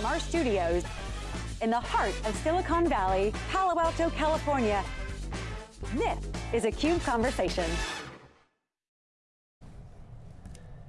from our studios in the heart of Silicon Valley, Palo Alto, California. This is a CUBE Conversation.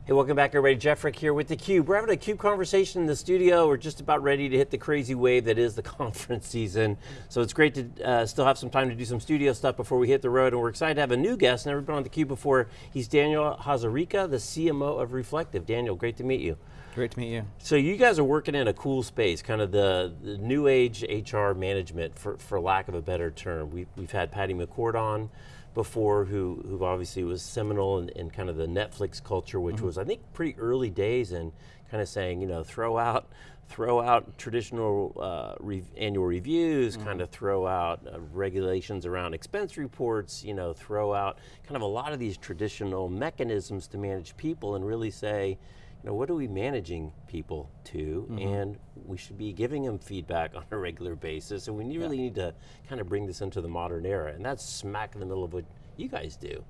Hey, welcome back everybody. Jeff Frick here with theCUBE. We're having a CUBE conversation in the studio. We're just about ready to hit the crazy wave that is the conference season. So it's great to uh, still have some time to do some studio stuff before we hit the road. And we're excited to have a new guest, never been on theCUBE before. He's Daniel Hazarika, the CMO of Reflektive. Daniel, great to meet you. Great to meet you. So you guys are working in a cool space, kind of the, the new age HR management, for, for lack of a better term. We, we've had Patty McCord on, before who, who obviously was seminal in, in kind of the Netflix culture, which mm -hmm. was I think pretty early days and kind of saying, you know, throw out, throw out traditional uh, re annual reviews, mm -hmm. kind of throw out uh, regulations around expense reports, you know, throw out kind of a lot of these traditional mechanisms to manage people and really say, you know, what are we managing people to? Mm -hmm. And we should be giving them feedback on a regular basis, and we really need to kind of bring this into the modern era, and that's smack in the middle of what you guys do.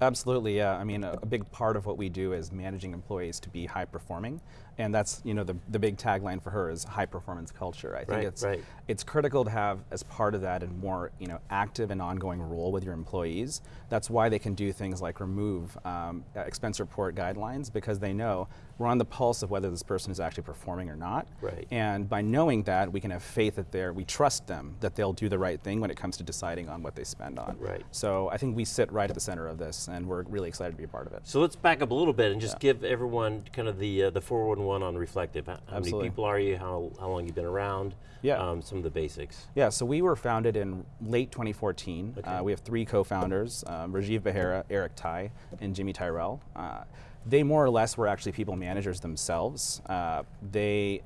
Absolutely, yeah. I mean, a, a, big part of what we do is managing employees to be high performing, and that's you know the, the big tagline for her is high performance culture. I think right, it's right. it's critical to have as part of that a more you know active and ongoing role with your employees. That's why they can do things like remove um, expense report guidelines because they know we're on the pulse of whether this person is actually performing or not. Right. And by knowing that, we can have faith that they're we trust them that they'll do the right thing when it comes to deciding on what they spend on. Right. So I think we sit right at the center of this, and we're really excited to be a part of it. So let's back up a little bit and just yeah. give everyone kind of the uh, the 411 on Reflektive how Absolutely. many people are you? How, how long you been around? Yeah. Um, some of the basics. Yeah, so we were founded in late 2014. Okay. Uh, we have three co-founders, um, Rajeev Behera, Eric Tai, and Jimmy Tyrell. Uh, they more or less were actually people managers themselves. Uh, they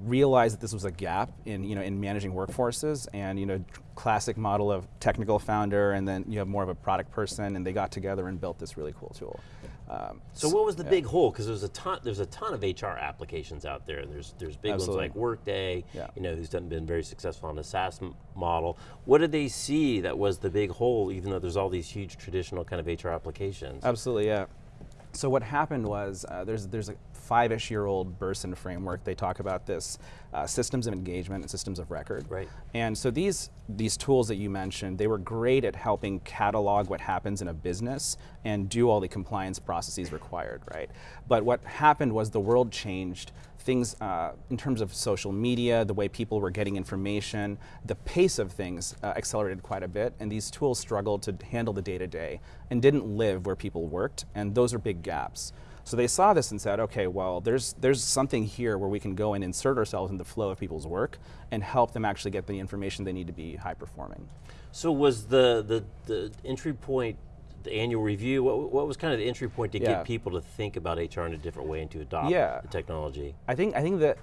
realized that this was a gap in you know in managing workforces and you know classic model of technical founder and then you have more of a product person and they got together and built this really cool tool. Um, so, what was the yeah. big hole? Because there's a ton, there's a ton of HR applications out there. There's there's big Absolutely. ones like Workday, yeah. you know, who's done, been very successful on the SaaS model. What did they see that was the big hole, even though there's all these huge traditional kind of HR applications? Absolutely, yeah. So what happened was uh, there's there's a five-ish year old Bersin framework. They talk about this uh, systems of engagement and systems of record. Right. And so these these tools that you mentioned, they were great at helping catalog what happens in a business and do all the compliance processes required, right? But what happened was the world changed things uh, in terms of social media, the way people were getting information, the pace of things uh, accelerated quite a bit, and these tools struggled to handle the day-to-day -day and didn't live where people worked, and those are big gaps. So they saw this and said, okay, well, there's, there's something here where we can go and insert ourselves in the flow of people's work and help them actually get the information they need to be high performing. So was the, the, the entry point the annual review, what, what was kind of the entry point to yeah. get people to think about HR in a different way and to adopt yeah. the technology? I think, I think that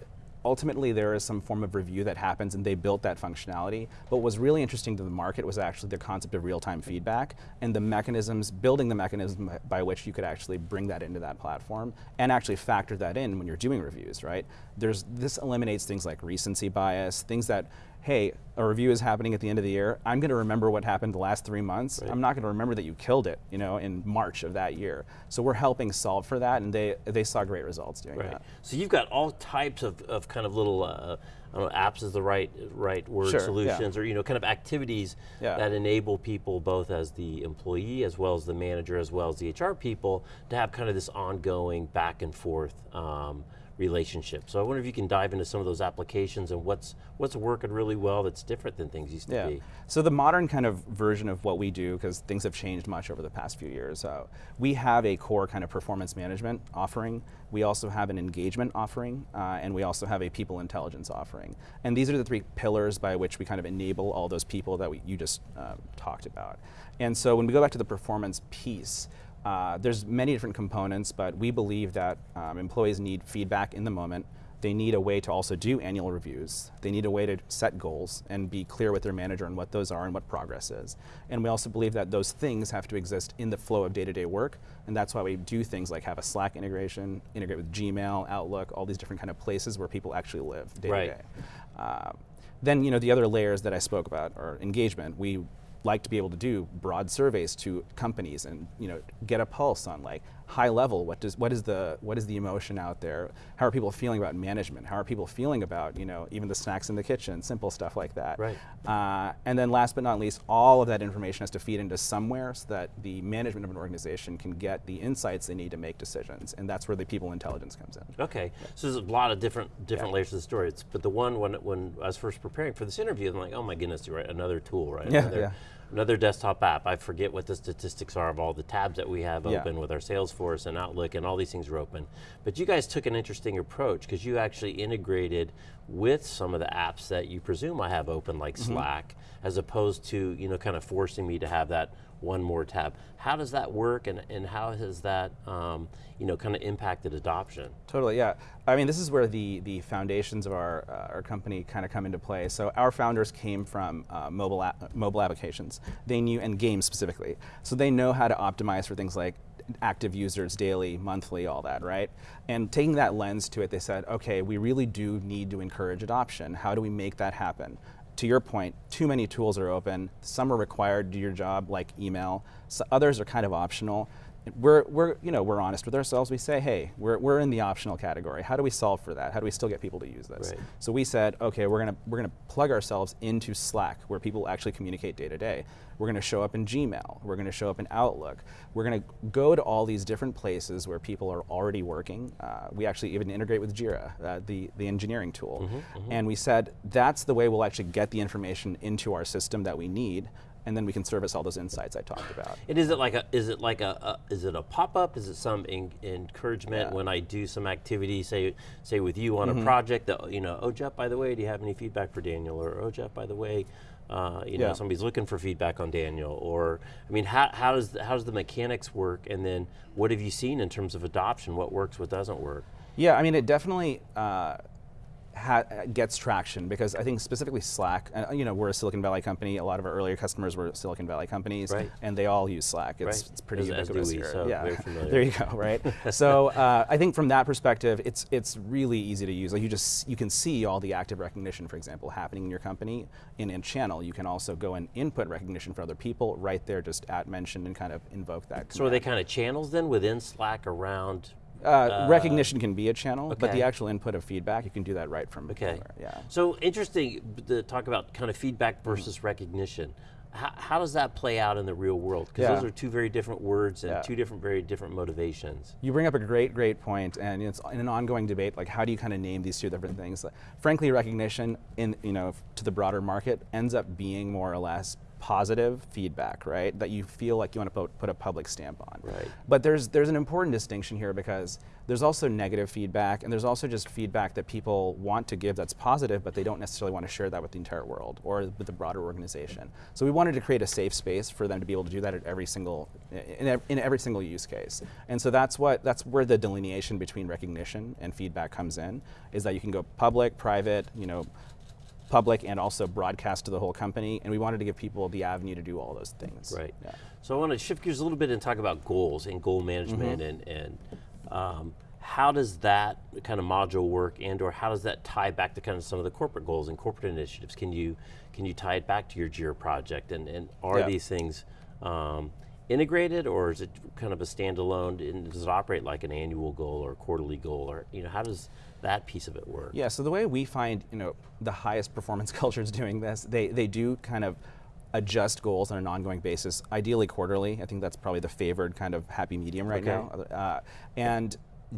ultimately there is some form of review that happens and they built that functionality. But what was really interesting to the market was actually the concept of real-time feedback and the mechanisms, building the mechanism by which you could actually bring that into that platform and actually factor that in when you're doing reviews, right? There's, this eliminates things like recency bias, things that hey, a review is happening at the end of the year. I'm going to remember what happened the last three months. Right. I'm not going to remember that you killed it, you know, in March of that year. So we're helping solve for that, and they they saw great results doing right. that. So you've got all types of, of kind of little. Uh, I don't know, apps is the right right word, sure, solutions, yeah. or you know, kind of activities yeah. that enable people, both as the employee, as well as the manager, as well as the HR people, to have kind of this ongoing back and forth um, relationship. So I wonder if you can dive into some of those applications and what's what's working really well that's different than things used to yeah. be. So the modern kind of version of what we do, because things have changed much over the past few years, uh, we have a core kind of performance management offering. We also have an engagement offering, uh, and we also have a people intelligence offering. And these are the three pillars by which we kind of enable all those people that we, you just uh, talked about. And so when we go back to the performance piece, uh, there's many different components, but we believe that um, employees need feedback in the moment. They need a way to also do annual reviews. They need a way to set goals and be clear with their manager on what those are and what progress is. And we also believe that those things have to exist in the flow of day-to-day -day work, and that's why we do things like have a Slack integration, integrate with Gmail, Outlook, all these different kind of places where people actually live day-to-day. Uh, then you know the other layers that I spoke about are engagement. We like to be able to do broad surveys to companies and you know get a pulse on like high level, what does what is the what is the emotion out there? How are people feeling about management? How are people feeling about you know even the snacks in the kitchen, simple stuff like that. Right. Uh, and then last but not least, all of that information has to feed into somewhere so that the management of an organization can get the insights they need to make decisions, and that's where the people intelligence comes in. Okay, so there's a lot of different different Yeah. layers of the story. It's, but the one when when I was first preparing for this interview, I'm like, oh my goodness, you're right, another tool, right? Yeah, another, yeah. Another desktop app. I forget what the statistics are of all the tabs that we have Yeah. open with our Salesforce and Outlook, and all these things are open. But you guys took an interesting approach because you actually integrated with some of the apps that you presume I have open, like Mm-hmm. Slack, as opposed to you know kind of forcing me to have that one more tab. How does that work, and and how has that um, you know kind of impacted adoption? Totally, yeah. I mean, this is where the the foundations of our uh, our company kind of come into play. So our founders came from uh, mobile app, mobile applications. They knew and games specifically. So they know how to optimize for things like active users daily, monthly, all that, right? And taking that lens to it, they said, okay, we really do need to encourage adoption. How do we make that happen? To your point, too many tools are open. Some are required to do your job, like email. So others are kind of optional. We're, we're, you know, we're honest with ourselves. We say, hey, we're, we're in the optional category. How do we solve for that? How do we still get people to use this? Right. So we said, okay, we're gonna, we're gonna plug ourselves into Slack, where people actually communicate day to day. We're gonna show up in Gmail. We're gonna show up in Outlook. We're gonna go to all these different places where people are already working. Uh, we actually even integrate with Jira, uh, the, the engineering tool. And we said, that's the way we'll actually get the information into our system that we need, and then we can service all those insights I talked about. And is it like a is it like a, a is it a pop up? Is it some en- encouragement Yeah. Mm-hmm. when I do some activity, say say with you on a project that you know, oh Jeff, by the way, do you have any feedback for Daniel? Or oh Jeff, by the way, uh, you know somebody's looking for feedback on Daniel. Or I mean, how how does how does the mechanics work? And then what have you seen in terms of adoption? What works? What doesn't work? Yeah, I mean, it definitely uh, gets traction because I think specifically Slack, uh, you know, we're a Silicon Valley company. A lot of our earlier customers were Silicon Valley companies, Right. and they all use Slack. It's, Right. it's pretty ubiquitous we, here. so yeah, there you go. Right. so uh, I think from that perspective, it's it's really easy to use. Like you just you can see all the active recognition, for example, happening in your company in a channel. You can also go and input recognition for other people right there, just at mention and kind of invoke that. So are they kind of channels then within Slack around? Uh, recognition can be a channel, but the actual input of feedback, you can do that right from Okay. anywhere, Yeah. So interesting to talk about kind of feedback Mm-hmm. versus recognition. How, how does that play out in the real world? Because Yeah. those are two very different words and Yeah. two different, very different motivations. You bring up a great, great point, and it's in an ongoing debate. Like, how do you kind of name these two different things? Frankly, recognition in you know to the broader market ends up being more or less positive feedback, right? That you feel like you want to put, put a public stamp on. Right. But there's there's an important distinction here because there's also negative feedback, and there's also just feedback that people want to give that's positive, but they don't necessarily want to share that with the entire world or with the broader organization. So we wanted to create a safe space for them to be able to do that at every single in, in every single use case. And so that's what that's where the delineation between recognition and feedback comes in, is that you can go public, private, you know, public and also broadcast to the whole company. And we wanted to give people the avenue to do all those things. Right. Yeah. So I want to shift gears a little bit and talk about goals and goal management Mm-hmm. and, and um, how does that kind of module work and or how does that tie back to kind of some of the corporate goals and corporate initiatives? Can you can you tie it back to your JIRA project and, and are Yeah. these things um, integrated or is it kind of a standalone and does it operate like an annual goal or quarterly goal or you know how does that piece of it work? Yeah, so the way we find, you know, the highest performance cultures doing this, they, they do kind of adjust goals on an ongoing basis, ideally quarterly. I think that's probably the favored kind of happy medium right Okay. now. Uh, and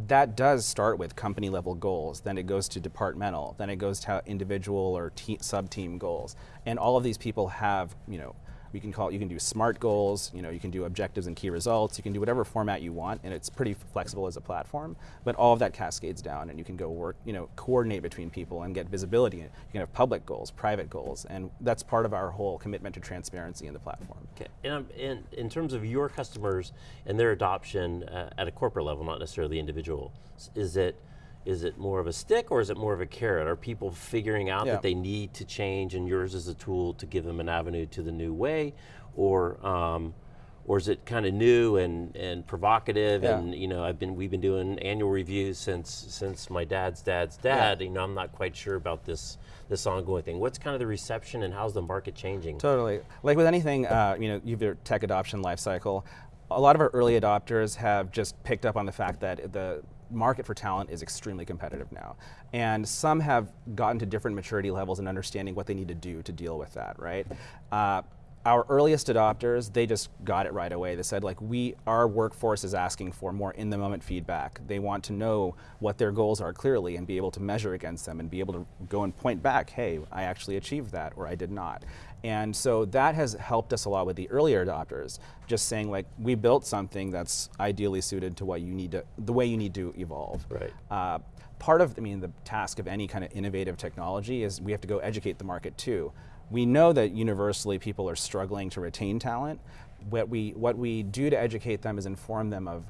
that does start with company level goals, then it goes to departmental, then it goes to individual or te- sub team goals. And all of these people have, you know, you can call it, you can do smart goals, you know, you can do objectives and key results, you can do whatever format you want, and it's pretty flexible as a platform. But all of that cascades down, and you can go work, you know, coordinate between people and get visibility. You can have public goals, private goals, and that's part of our whole commitment to transparency in the platform. Okay, and um, in, in terms of your customers and their adoption uh, at a corporate level, not necessarily individual, is it is it more of a stick or is it more of a carrot? Are people figuring out Yeah. that they need to change, and yours is a tool to give them an avenue to the new way, or um, or is it kind of new and, and provocative? Yeah. And you know, I've been we've been doing annual reviews since since my dad's dad's dad. You know, I'm not quite sure about this this ongoing thing. What's kind of the reception, and how's the market changing? Totally. Like with anything, uh, you know, your tech adoption life cycle. a lot of our early adopters have just picked up on the fact that the market for talent is extremely competitive now. And some have gotten to different maturity levels and understanding what they need to do to deal with that, right? Uh, our earliest adopters, they just got it right away. They said like, we, our workforce is asking for more in the moment feedback. They want to know what their goals are clearly and be able to measure against them and be able to go and point back, hey, I actually achieved that or I did not. And so that has helped us a lot with the earlier adopters, just saying like, we built something that's ideally suited to what you need to, the way you need to evolve. Right. Uh, part of, I mean, the task of any kind of innovative technology is we have to go educate the market too we know that universally people are struggling to retain talent. What we, what we do to educate them is inform them of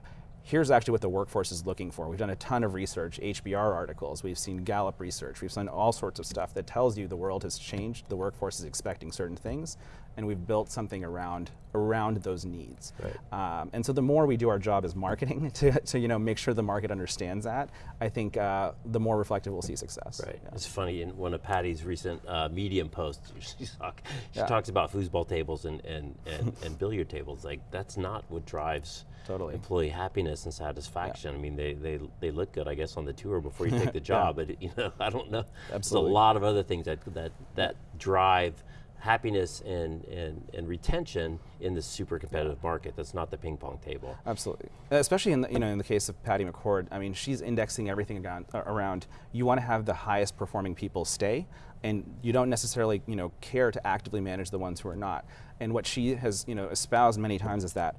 here's actually what the workforce is looking for. We've done a ton of research, HBR articles, we've seen Gallup research, we've done all sorts of stuff that tells you the world has changed, the workforce is expecting certain things, and we've built something around around those needs. Right. Um, and so the more we do our job as marketing to, to you know make sure the market understands that, I think uh, the more reflective we'll see success. Right. Yeah. It's funny in one of Patty's recent uh, Medium posts, she, talk, she yeah. talks about foosball tables and and, and, and billiard tables. Like that's not what drives totally. employee happiness and satisfaction. Yeah. I mean, they, they they look good, I guess, on the tour before you take the job. But you know, I don't know. Absolutely. There's a lot of other things that that that drive happiness and, and, and retention in this super competitive market. That's not the ping pong table. Absolutely, especially in the, you know in the case of Patty McCord. I mean, she's indexing everything around, around. You want to have the highest performing people stay, and you don't necessarily you know care to actively manage the ones who are not. And what she has you know espoused many times is that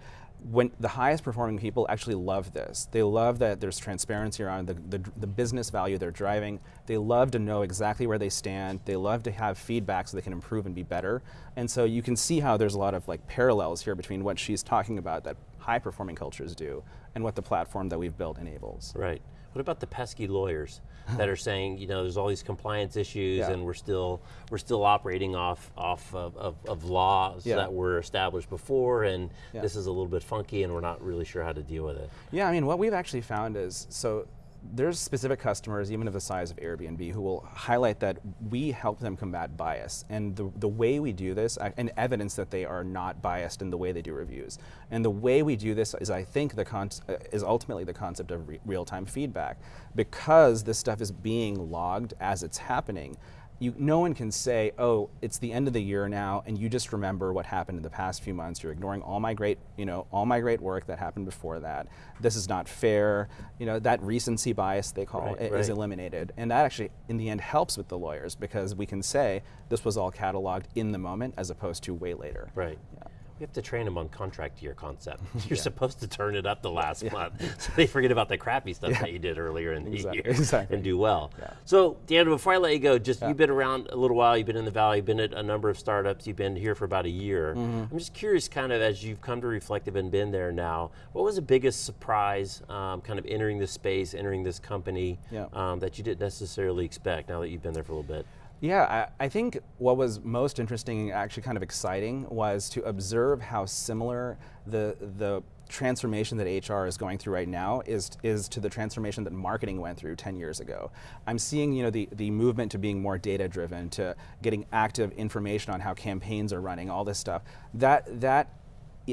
when the highest performing people actually love this. They love that there's transparency around the, the, the, business value they're driving. They love to know exactly where they stand. They love to have feedback so they can improve and be better. And so you can see how there's a lot of like parallels here between what she's talking about that high performing cultures do and what the platform that we've built enables. Right. What about the pesky lawyers that are saying, you know, there's all these compliance issues yeah. and we're still we're still operating off off of, of, of laws yeah. that were established before and yeah. this is a little bit funky and we're not really sure how to deal with it. Yeah, I mean, what we've actually found is, so there's specific customers, even of the size of Airbnb, who will highlight that we help them combat bias. And the, the way we do this, and evidence that they are not biased in the way they do reviews. And the way we do this is, I think, the con uh, is ultimately the concept of re real-time feedback. Because this stuff is being logged as it's happening, you, no one can say, oh, it's the end of the year now, and you just remember what happened in the past few months. You're ignoring all my great, you know, all my great work that happened before that. This is not fair. You know, that recency bias they call right, it right. is eliminated, and that actually, in the end, helps with the lawyers because we can say this was all cataloged in the moment as opposed to way later. Right. Yeah. We have to train them on contract year concept. You're yeah. supposed to turn it up the last yeah. month, so they forget about the crappy stuff yeah. that you did earlier in the year exactly. and do well. So, Deandra, before I let you go, just you've been around a little while. You've been in the valley. You've been at a number of startups. You've been here for about a year. Mm -hmm. I'm just curious, kind of as you've come to Reflektive and been there now, what was the biggest surprise, um, kind of entering this space, entering this company, um, that you didn't necessarily expect now that you've been there for a little bit? Yeah, I, I, think what was most interesting, and actually kind of exciting, was to observe how similar the the transformation that HR is going through right now is is to the transformation that marketing went through 10 years ago. I'm seeing you know the the movement to being more data driven, to getting active information on how campaigns are running, all this stuff. That that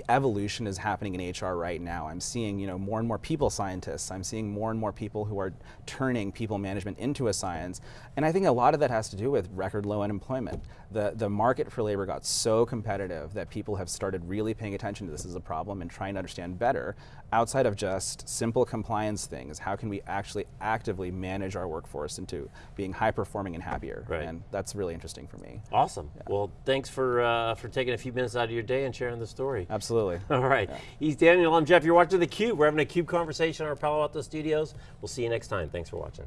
evolution is happening in HR right now. I'm seeing you know more and more people scientists. I'm seeing more and more people who are turning people management into a science. And I think a lot of that has to do with record low unemployment. The, the market for labor got so competitive that people have started really paying attention to this as a problem and trying to understand better outside of just simple compliance things. How can we actually actively manage our workforce into being high performing and happier? Right. And that's really interesting for me. Awesome. Yeah. Well, thanks for, uh, for taking a few minutes out of your day and sharing the story. Absolutely. All right. Yeah. He's Daniel, I'm Jeff. You're watching theCUBE. We're having a CUBE conversation in our Palo Alto studios. We'll see you next time. Thanks for watching.